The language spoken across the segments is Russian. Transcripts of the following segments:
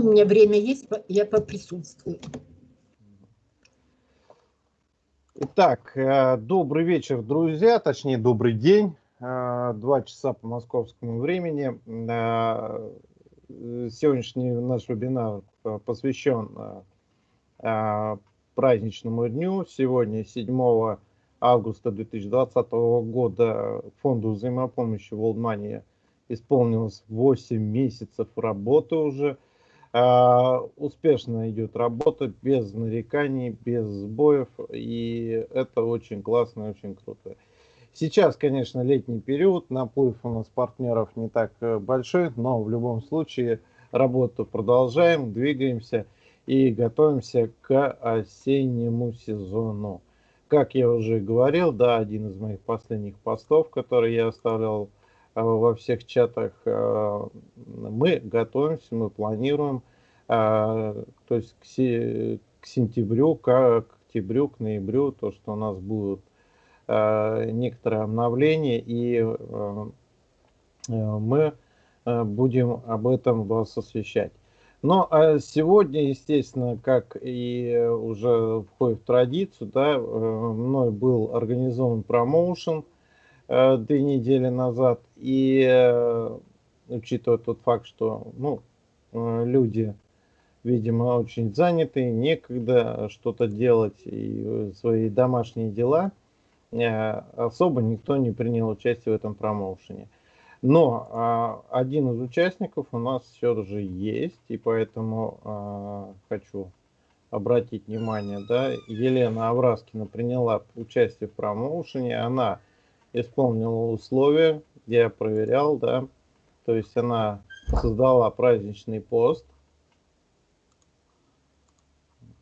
У меня время есть, я поприсутствую. Итак, э, добрый вечер, друзья, точнее, добрый день. Э, два часа по московскому времени. Э, сегодняшний наш вебинар посвящен праздничному дню. Сегодня, 7 августа 2020 года, Фонду взаимопомощи World Money исполнилось 8 месяцев работы уже. А, успешно идет работа, без нареканий, без сбоев, и это очень классно, очень круто. Сейчас, конечно, летний период, наплыв у нас партнеров не так э, большой, но в любом случае работу продолжаем, двигаемся и готовимся к осеннему сезону. Как я уже говорил, да, один из моих последних постов, который я оставлял во всех чатах. Э, мы готовимся, мы планируем, э, то есть к, к сентябрю, к октябрю, к ноябрю, то, что у нас будут некоторые обновления, и мы будем об этом вас освещать. Но сегодня, естественно, как и уже входит в традицию, да, мной был организован промоушен – Э, две недели назад. И э, учитывая тот факт, что ну, э, люди, видимо, очень заняты, некогда что-то делать и свои домашние дела, особо никто не принял участие в этом промоушене. Но а, один из участников у нас все же есть, и поэтому а, хочу обратить внимание, да, Елена Авраскина приняла участие в промоушене, она исполнила условия, я проверял, да, то есть она создала праздничный пост.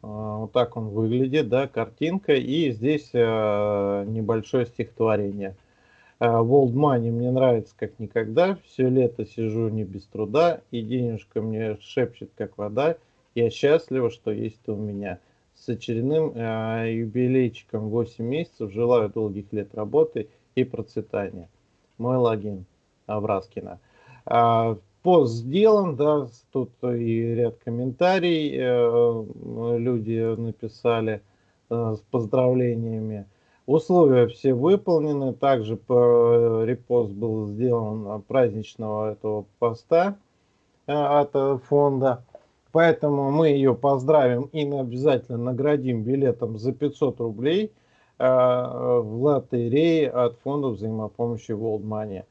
А, вот так он выглядит, да, картинка, и здесь э, небольшое стихотворение. World Money мне нравится как никогда, все лето сижу не без труда, и денежка мне шепчет как вода, я счастлива, что есть у меня. С очередным юбилейчиком 8 месяцев, желаю долгих лет работы и процветания. Мой логин Авраскина. А, пост сделан, да, тут и ряд комментариев э, люди написали э, с поздравлениями. Условия все выполнены, также по, репост был сделан праздничного этого поста э, от фонда. Поэтому мы ее поздравим и обязательно наградим билетом за 500 рублей – Э, в лотерее от фонда взаимопомощи World Money.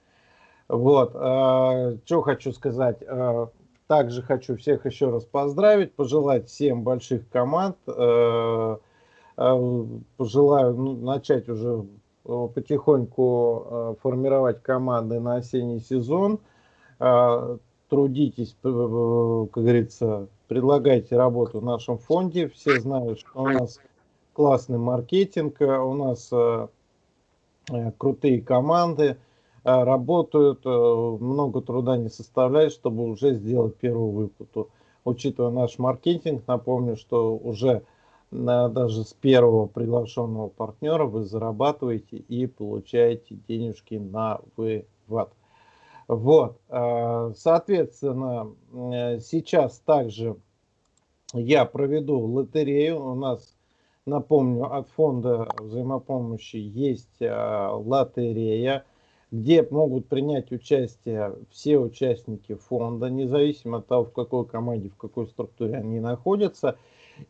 Вот, э, что хочу сказать. Э, также хочу всех еще раз поздравить, пожелать всем больших команд. Пожелаю ну, начать уже потихоньку формировать команды на осенний сезон. Трудитесь, как говорится, предлагайте работу в нашем фонде. Все знают, что у нас классный маркетинг, э, у нас э, э, крутые команды работают, много труда не составляет, чтобы уже сделать первую выплату. Учитывая наш маркетинг, напомню, что уже даже с первого приглашенного партнера вы зарабатываете и получаете денежки на вывод. Вот, соответственно, сейчас также я проведу лотерею. У нас Напомню, от фонда взаимопомощи есть а, лотерея, где могут принять участие все участники фонда, независимо от того, в какой команде, в какой структуре они находятся.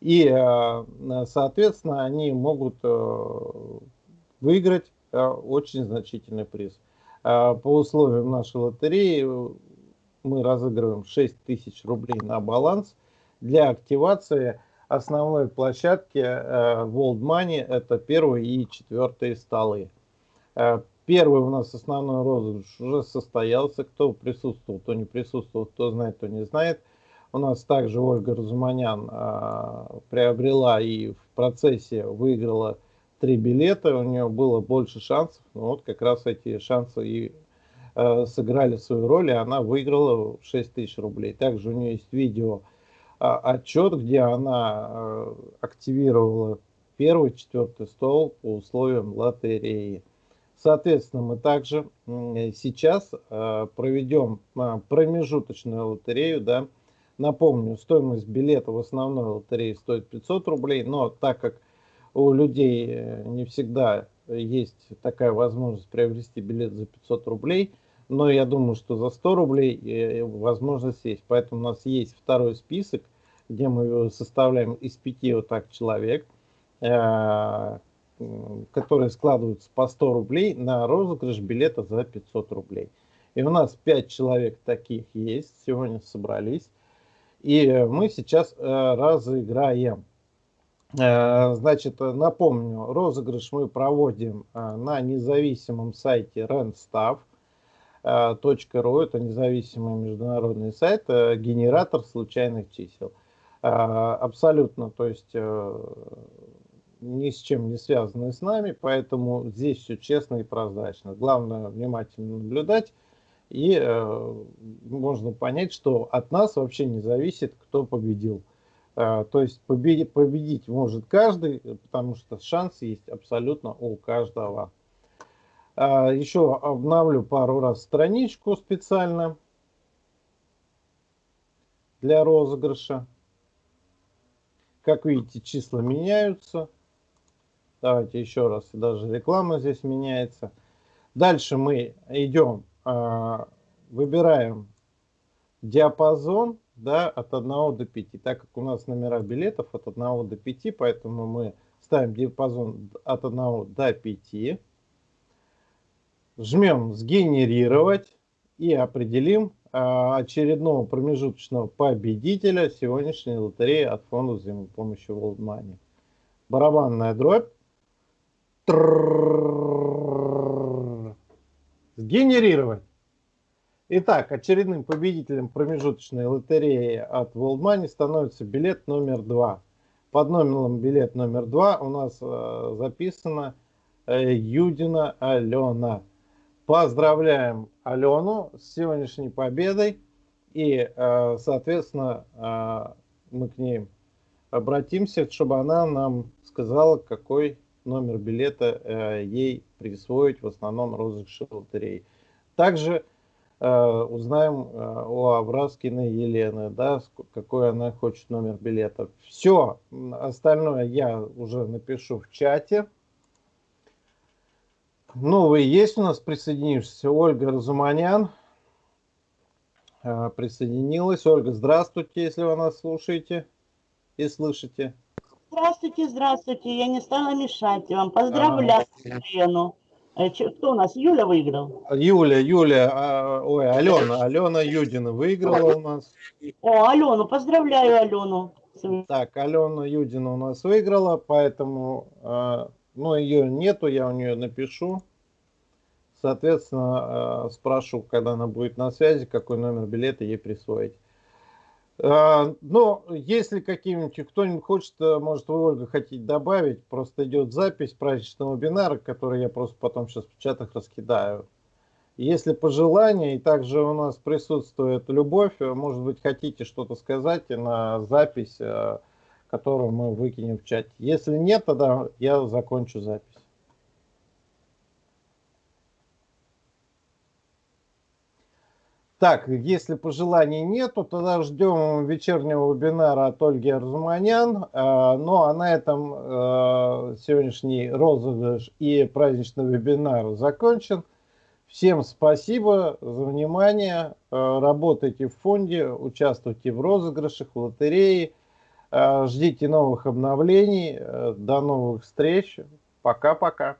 И, а, соответственно, они могут а, выиграть очень значительный приз. По условиям нашей лотереи мы разыгрываем 6 тысяч рублей на баланс. Для активации основной площадке э, World Money это первые и четвертые столы. Э, первый у нас основной розыгрыш уже состоялся. Кто присутствовал, кто не присутствовал, кто знает, кто не знает. У нас также Ольга Разуманян э, приобрела и в процессе выиграла три билета. У нее было больше шансов. Но вот как раз эти шансы и сыграли свою роль, и она выиграла 6 тысяч рублей. Также у нее есть видео отчет, где она э, активировала первый, четвертый стол по условиям лотереи. Соответственно, мы также сейчас э, проведем э, промежуточную лотерею да, Напомню, стоимость билета в основной лотерее стоит 500 рублей, но так как у людей э, не всегда есть такая возможность приобрести билет за 500 рублей, но я думаю, что за 100 рублей э, возможность есть. Поэтому у нас есть второй список, где мы составляем из пяти вот так человек, э, которые складываются по 100 рублей на розыгрыш билета за 500 рублей. И у нас 5 человек таких есть, сегодня собрались. И мы сейчас разыграем. Э, значит, напомню, розыгрыш мы проводим на независимом сайте randstaff.ru. Это независимый международный сайт, э, генератор случайных чисел. Абсолютно, то есть ни с чем не связанный с нами, поэтому здесь все честно и прозрачно. Главное внимательно наблюдать, и можно понять, что от нас вообще не зависит, кто победил. А, то есть победить, победить может каждый, потому что шанс есть абсолютно у каждого. А, еще обновлю пару раз страничку специально для розыгрыша. Как видите, числа меняются. Давайте еще раз, даже реклама здесь меняется. Дальше мы идем, а, выбираем диапазон да, от 1 до 5. Так как у нас номера билетов от 1 до 5, поэтому мы ставим диапазон от 1 до 5. Жмем «Сгенерировать» и определим а, очередного промежуточного победителя сегодняшней лотереи от фонда взаимопомощи World Money. Барабанная дробь. Сгенерировать. Итак, очередным победителем промежуточной лотереи от World Money становится билет номер два. Под номером билет номер два у нас записано Юдина Алена. Поздравляем Алену с сегодняшней победой. И, э, соответственно, э, мы к ней обратимся, чтобы она нам сказала, какой номер билета э, ей присвоить в основном розыгрыше лотереи. Также узнаем у Абраскиной Елены, да, какой она хочет номер билета. Все, остальное я уже напишу в чате. Новые есть у нас присоединившиеся. Ольга Разуманян э, присоединилась. Ольга, здравствуйте, если вы нас слушаете и слышите. Здравствуйте, здравствуйте. Я не стала мешать вам. Поздравляю а, Елену. Э, кто у нас? Юля выиграл? Юля, Юля, а, ой, Алена, Алена Юдина выиграла у нас. О, Алену, поздравляю Алену. Так, Алена Юдина у нас выиграла, поэтому, а, ну, ее нету, я у нее напишу. Соответственно, а, спрошу, когда она будет на связи, какой номер билета ей присвоить. А, но если каким-нибудь, кто-нибудь хочет, э, может вы, Ольга, хотите добавить, просто идет запись праздничного вебинара, который я просто потом сейчас в чатах раскидаю. Если пожелания, и также у нас присутствует Любовь, э, может быть, хотите что-то сказать на запись, э, которую мы выкинем в чате. Если нет, тогда я закончу запись. Так, если пожеланий нету, тогда ждем вечернего вебинара от Ольги Арзуманян. А, ну а на этом а, сегодняшний розыгрыш и праздничный вебинар закончен. Всем спасибо за внимание. А, работайте в фонде, участвуйте в розыгрышах, в лотерее. Ждите новых обновлений. До новых встреч. Пока-пока.